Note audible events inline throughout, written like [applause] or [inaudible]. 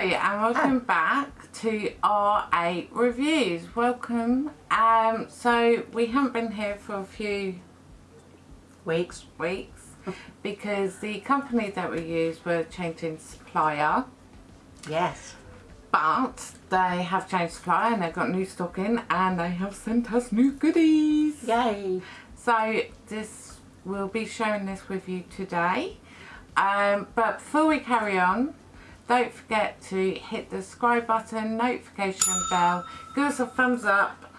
and welcome back to R8 Reviews. Welcome. Um, so we haven't been here for a few Weeks. weeks [laughs] because the company that we use were changing supplier Yes. but they have changed supplier and they've got new stock in and they have sent us new goodies. Yay. So this we'll be sharing this with you today. Um, but before we carry on, don't forget to hit the subscribe button, notification bell, give us a thumbs up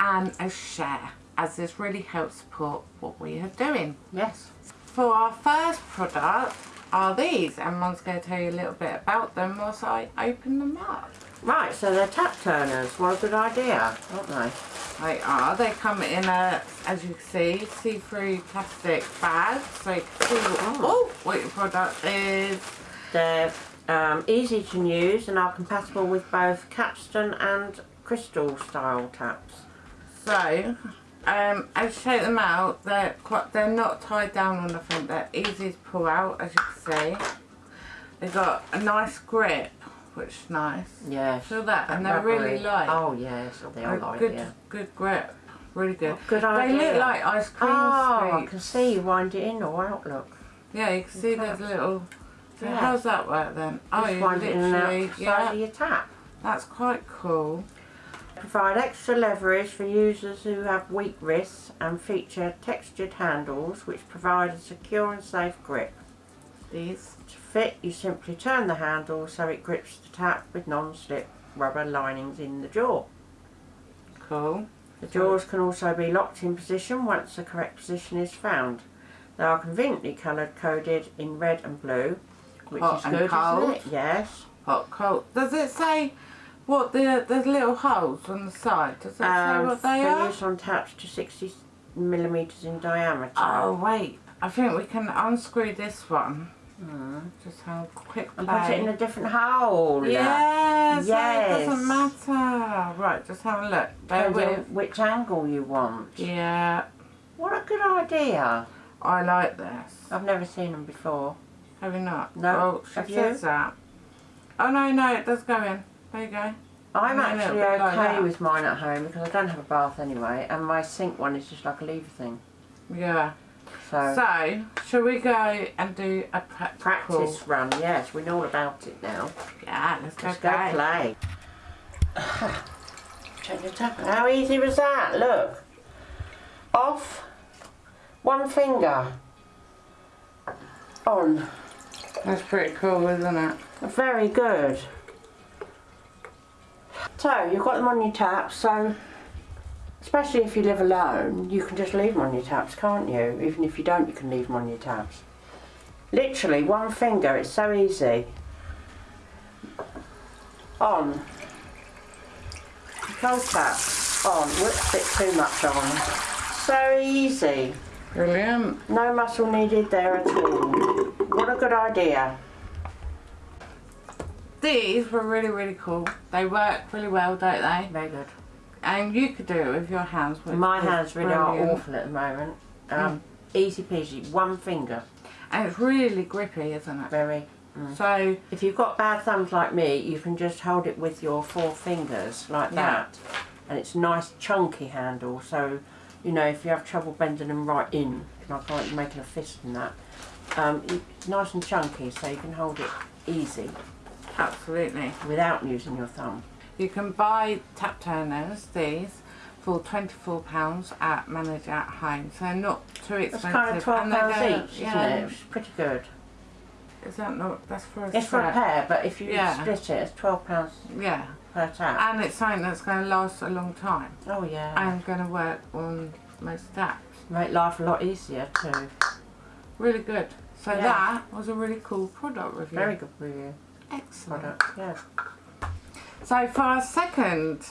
and a share as this really helps support what we are doing. Yes. For our first product are these and Mum's going to tell you a little bit about them whilst I open them up. Right, so they're tap turners. What a good idea, aren't they? They are. They come in a, as you can see, see-through plastic bag. So you can see what, oh, what your product is. They're um, easy to use and are compatible with both capstan and crystal style taps. So, um, as you take them out, they're quite, they're not tied down on the front. They're easy to pull out, as you can see. They've got a nice grip, which is nice. Yes. Feel that, and they're really light. Oh yes, they are light, good, yeah. good grip. Really good. Good They idea. look like ice cream Oh, I can see you wind it in or out, look. Yeah, you can see there's Taps. little. So Yeah. how's that work then? Oh, Just you wind it in and out literally, yeah, of your tap. that's quite cool. Provide extra leverage for users who have weak wrists and feature textured handles which provide a secure and safe grip. These. To fit, you simply turn the handle so it grips the tap with non-slip rubber linings in the jaw. Cool. The jaws can also be locked in position once the correct position is found. They are conveniently coloured coded in red and blue, which Hot is and good, cold. isn't it? Yes. Hot cold. Does it say what the there's little holes on the side? Does it say Um, what they are? on taps to 60 millimetres in diameter. Oh wait, I think we can unscrew this one. Hmm. Just have a quick And put it in a different hole. Yes, Yes. it doesn't matter. Right, just have a look. Bear with. which angle you want. Yeah, What a good idea. I like this. I've never seen them before. Have you not? No. Oh, she Have you? says that. Oh no, no, it does go in. There you go. I'm actually like okay with mine at home because I don't have a bath anyway and my sink one is just like a lever thing. Yeah. So, So, shall we go and do a practical? practice run, yes, we know all about it now. Yeah, let's go Let's go play. play. [sighs] Check your tap. How easy was that? Look. Off. One finger. On. That's pretty cool, isn't it? Very good. So, you've got them on your taps, so especially if you live alone, you can just leave them on your taps, can't you? Even if you don't, you can leave them on your taps. Literally, one finger, it's so easy. On. Control tap. On. Whoops, bit too much on. So easy. Brilliant. No muscle needed there at all. What a good idea. These were really, really cool. They work really well, don't they? Very good. And you could do it with your hands. which My hands really are brilliant. awful at the moment. Um, Easy peasy, one finger, And it's really grippy, isn't it? very. So, If you've got bad thumbs like me, you can just hold it with your four fingers like Yeah. that. And it's a nice chunky handle, so you know if you have trouble bending them right in, like like making a fist and that, um, it's nice and chunky, so you can hold it easy absolutely. without using your thumb. You can buy tap turners, these, for £24 at Manage at Home. So not too It's expensive. kind of twelve and they pounds go- each, yeah, isn't it? It's pretty good. Is that not, that's for a It's for a pair, but if you Yeah. split it, it's twelve pounds Yeah. per tap. And it's something that's going to last a long time. Oh yeah. And going to work on most taps. Make life a lot easier too. Really good. So Yeah. that was a really cool product review. Very good review excellent. product. Yeah. So for our second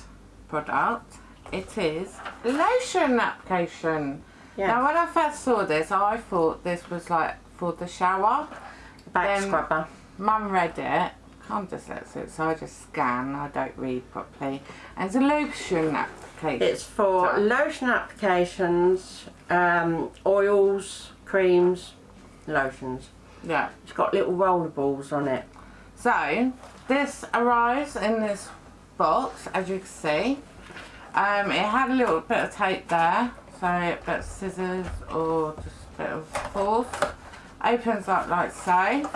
product, it is lotion application. Yeah. Now when I first saw this, I thought this was like for the shower. Back then- scrubber. Mum read it. I'm dyslexic, so I just scan. I don't read properly. And it's a lotion application. It's for lotion applications, um, oils, creams, lotions. Yeah. It's got little roller balls on it. So this arrives in this box, as you can see. Um, it had a little bit of tape there, so a bit of scissors or just a bit of force. Opens up like so.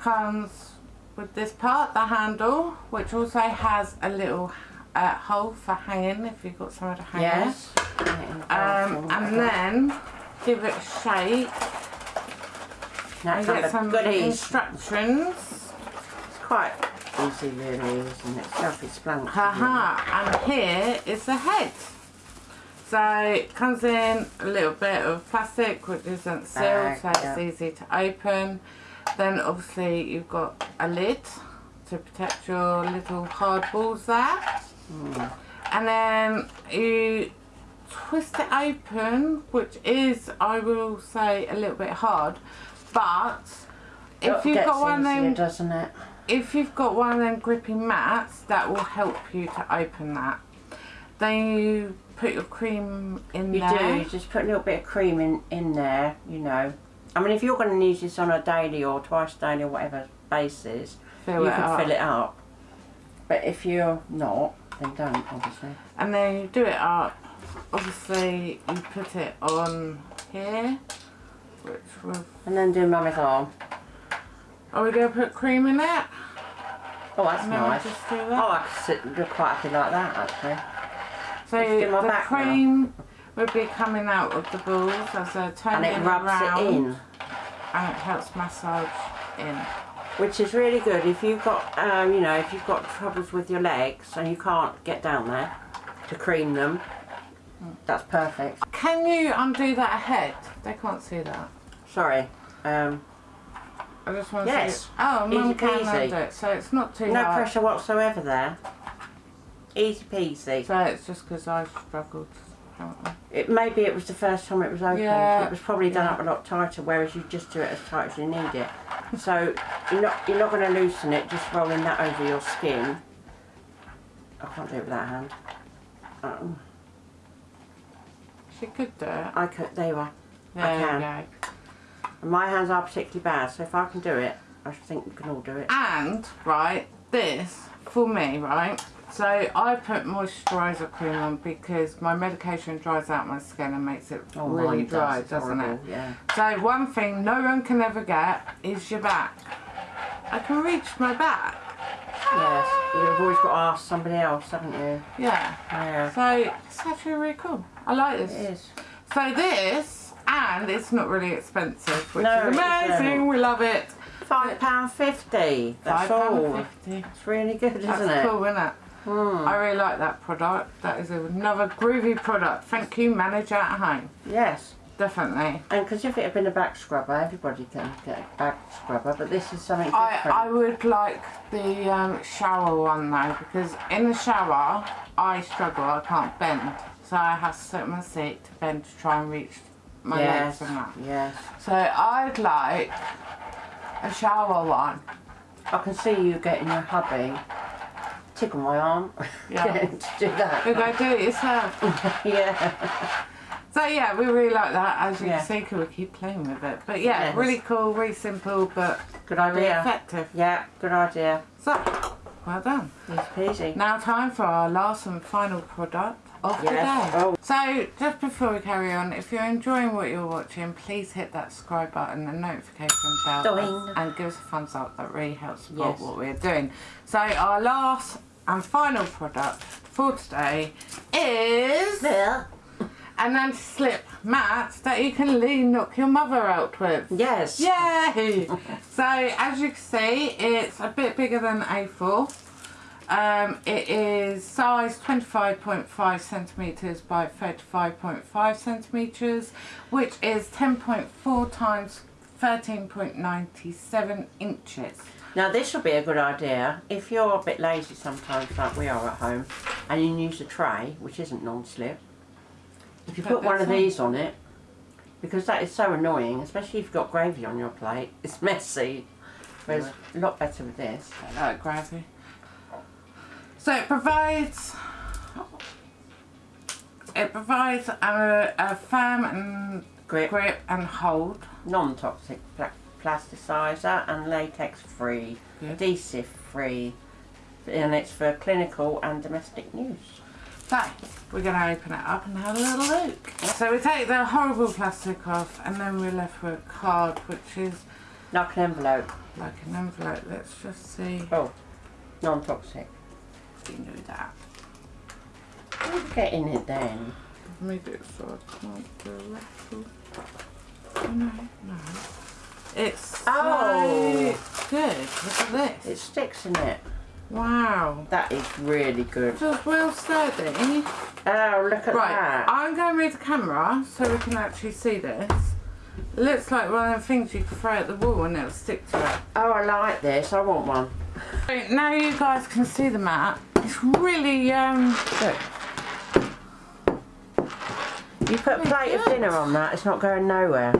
Comes with this part, the handle, which also has a little uh, hole for hanging if you've got somewhere to hang Yes. it. Um, and then give it a shake now some get some goodies. instructions. It's quite easy, really, isn't it? Self-explanatory. Haha, and here is the head. So it comes in a little bit of plastic which isn't sealed so it's yeah. easy to open. Then obviously you've got a lid to protect your little hard balls there. Hmm. And then you twist it open, which is, I will say, a little bit hard. But if you've got one of easier, them doesn't it? if you've got one of them grippy mats, that will help you to open that. Then you put your cream in You there. do. You just put a little bit of cream in, in there, you know. I mean, if you're going to use this on a daily or twice daily or whatever basis, Fill you can up. fill it up. But if you're not, then don't, obviously. And then you do it up. Obviously, you put it on here, And then do mummy's arm. Are we going to put cream in it? Oh, that's And nice. do Oh. I could sit do quite happy like that, actually. so let's do my the back now. cream would be coming out of the balls as they're And it rubs around, it in. and it helps massage in. Which is really good if you've got, um, you know, if you've got troubles with your legs and you can't get down there to cream them. That's perfect. Can you undo that head? They can't see that. Sorry. Um, I just want Yes. to see. Oh, mum can peasy. undo it, so it's not too no hard. pressure whatsoever there. Easy peasy. So it's just because I struggled. apparently. It maybe it was the first time it was opened. Yeah, It was probably done yeah. up a lot tighter, whereas you just do it as tight as you need it. [laughs] So you're not you're not going to loosen it just rolling that over your skin. I can't do it with that hand. Um, She could do it. I could. There you are. There I can. And my hands are particularly bad, so if I can do it, I think we can all do it. And right, this for me, right. So I put moisturiser cream on because my medication dries out my skin and makes it oh, really Oh, does, dry, doesn't horrible, it? Yeah. So one thing no one can ever get is your back. I can reach my back. Yes. You've always got to ask somebody else, haven't you? Yeah. Yeah. So it's actually really cool. I like this. It is. So this, and it's not really expensive, which No, is amazing. We love it. Five pound fifty. That's all. It's really good, isn't That's it? cool, isn't it? Hmm. I really like that product. That is another groovy product. Thank you, Manage at Home. Yes. Definitely. And because if it had been a back scrubber, everybody can get a back scrubber, but this is something I, different. I would like the um, shower one though because in the shower I struggle. I can't bend, so I have to sit on my seat to bend to try and reach my yes. legs and that. Yes. So I'd like a shower one. I can see you getting your hubby tickle my arm [laughs] Yeah. to do that. You go do it yourself. [laughs] yeah. So yeah, we really like that. As you Yeah. can see, 'cause we keep playing with it. But yeah, Yes. really cool, really simple, but Good really idea. effective. Yeah, good idea. So, well done. Easy peasy. Now time for our last and final product Oh, of Yes. the day. Oh. So just before we carry on, if you're enjoying what you're watching, please hit that subscribe button and notification bell Doing. and give us a thumbs up. That really helps support Yes. what we're doing. So our last and final product for today is Yeah. an anti-slip mat that you can lean knock your mother out with. Yes. Yay! [laughs] so as you can see, it's a bit bigger than A4. Um, it is size 25.5 centimeters by 35.5 centimeters, which is 10.4 times 13.97 inches. Now this will be a good idea if you're a bit lazy sometimes, like we are at home, and you use a tray which isn't non-slip. If you Put put one of on. these on it, because that is so annoying, especially if you've got gravy on your plate. It's messy. Whereas a lot better with this. I like gravy. So it provides it provides a, a firm and grip, grip and hold. non-toxic pla- plasticizer and latex free, Good. adhesive free, and it's for clinical and domestic use. So, we're going to open it up and have a little look. So we take the horrible plastic off and then we're left with a card which is Like an envelope. like an envelope. Let's just see Oh, non-toxic. If we can do that. What would get in it then? Let me it so I can't do a rattle. Oh, no, no. It's Oh. so good. Look at this. It sticks in it. wow. That is really good. Just well sturdy. Oh, look at Right, that. I'm going to move the camera so we can actually see this. It looks like one of the things you can throw at the wall and it'll stick to it. Oh, I like this. I want one. So now you guys can see the mat. It's really, um, Look. You put a plate of dinner on that, it's not going nowhere.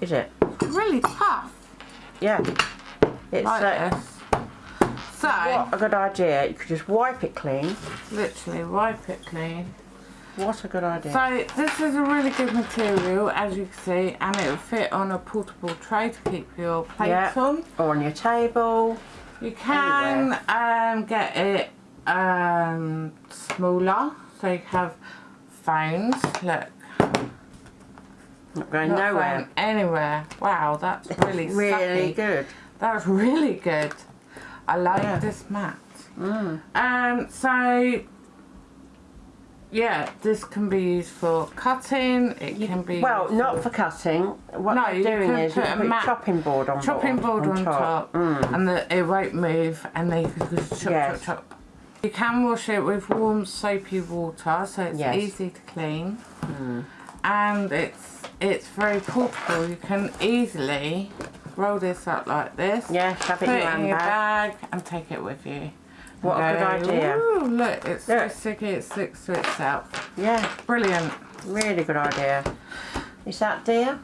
Is it? really tough Yeah. It's like uh. So, what a good idea. You could just wipe it clean. literally wipe it clean. What a good idea. So this is a really good material as you can see and it will fit on a portable tray to keep your plates Yeah. on. or on your table. You can um, get it um, smaller so you have phones. Look, Not going not nowhere. phone anywhere. Wow, that's really Really sucky. good. That's really good. I like Yeah. this mat. Mm. Um, so yeah, this can be used for cutting. It can be Well, not for cutting. What No, you're doing is you put a put a mat- chopping board on chopping board on, top, Mm. and the, it won't move and then you can just chop Yes. chop chop you can wash it with warm soapy water so it's Yes. easy to clean Mm. and it's it's very portable you can easily roll this up like this Yes, have it put in it your in your handbag. bag and take it with you What a good idea. "Ooh, look it's Look. so sticky it sticks to itself Yeah, brilliant really good idea. Is that dear?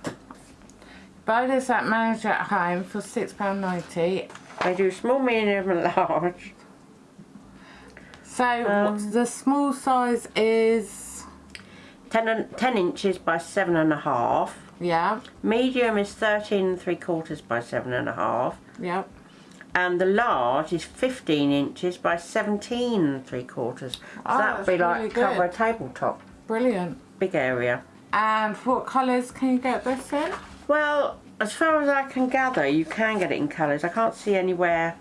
buy this at Manage at Home for £6.90 They do small, medium and large. So Um, the small size is 10, 10 inches by seven and a half. yeah Medium is 13 and three quarters by seven and a half. Yep. And the large is 15 inches by 17 and three quarters. So Oh, that would be like really cover a tabletop. Brilliant. Big area. And what colours can you get this in? Well, as far as I can gather, you can get it in colours. I can't see anywhere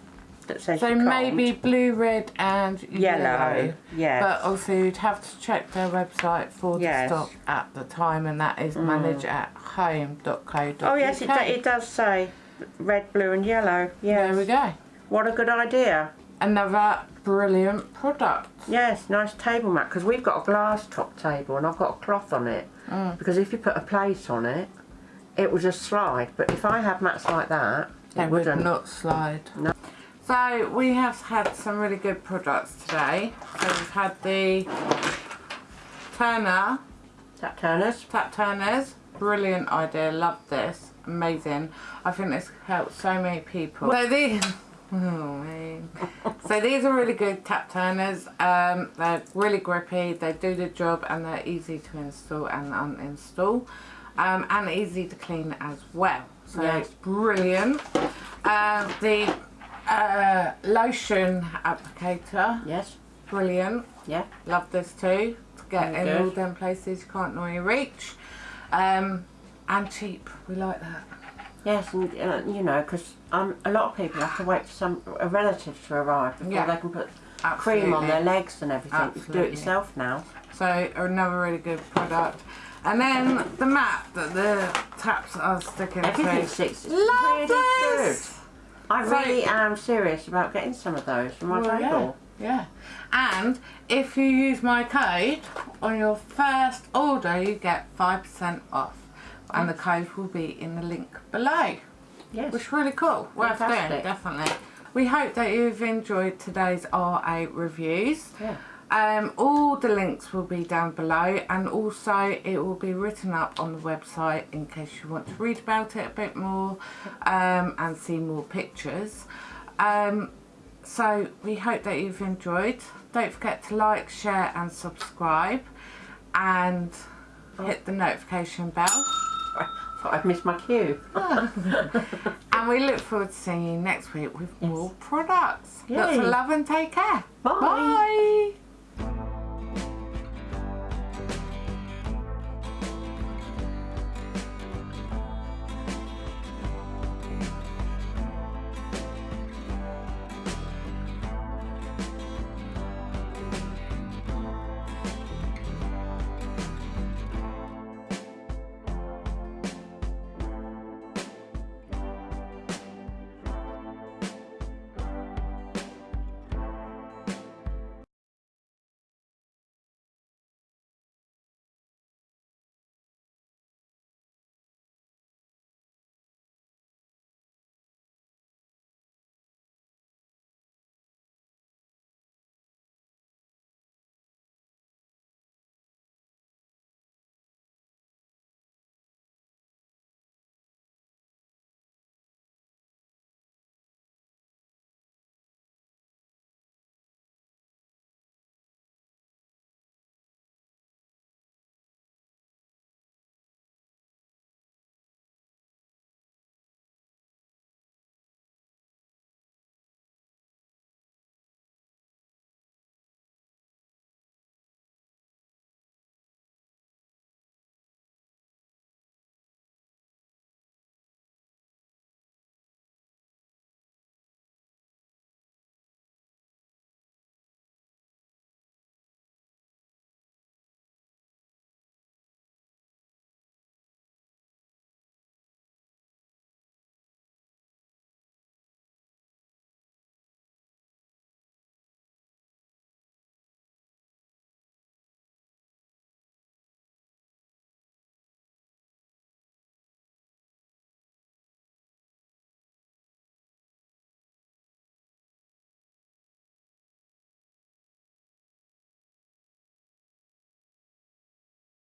that says So maybe blue, red and yellow. yellow. Yes. But also you'd have to check their website for Yes. the stock at the time and that is manage at home.co.uk. oh yes, it, do, it does say red, blue, and yellow. Yes. There we go. What a good idea. Another brilliant product. Yes, nice table mat because we've got a glass top table and I've got a cloth on it. Mm. Because if you put a plate on it, it will just slide. But if I have mats like that, They it would wouldn't. not slide. No. So we have had some really good products today. So we've had the Turner Tap turners. Tap turners, brilliant idea, love this, amazing. I think this helps so many people. So these, [laughs] oh. So these are really good tap turners. Um, they're really grippy, they do the job and they're easy to install and uninstall. Um, and easy to clean as well. So Yes. it's brilliant. Um, the uh, lotion applicator, Yes. brilliant. Yeah. Love this too. To get Very in all them places you can't normally reach. Um, and cheap. We like that. Yes, and uh, you know, because um, a lot of people have to wait for some a relative to arrive before Yeah. they can put Absolutely. cream on their legs and everything. You can do it yourself now. So another really good product. And then the mat that the taps are sticking Everything to. sticks. Love really this! good. I So- really am serious about getting some of those for my Well, table. Yeah. And if you use my code on your first order, you get 5% off. And the code will be in the link below. Yes. Which is really cool. Worth doing, definitely. We hope that you've enjoyed today's RA reviews. Yeah. Um, all the links will be down below and also it will be written up on the website in case you want to read about it a bit more um, and see more pictures. Um, so we hope that you've enjoyed. Don't forget to like, share and subscribe and hit the notification bell Thought I'd missed my cue. [laughs] And we look forward to seeing you next week with more products. Lots of love and take care. Bye. Bye.